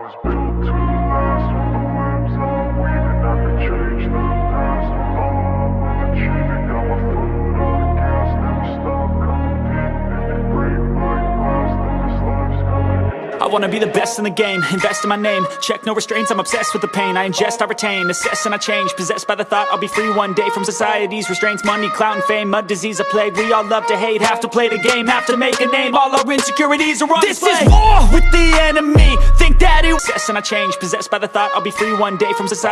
was built to last with the webs I'm weaving. I could change the past with all I'm achieving. Got my foot on the gas, never stop competing. If you break my glass, then this life's gonna. I wanna be the best in the game, invest in my name Check no restraints, I'm obsessed with the pain I ingest, I retain, assess and I change Possessed by the thought I'll be free one day From society's restraints, money, clout and fame Mud, disease, a plague, we all love to hate Have to play the game, have to make a name All our insecurities are on This display. is war with the enemy. Think that it Assess and I change, possessed by the thought I'll be free one day From society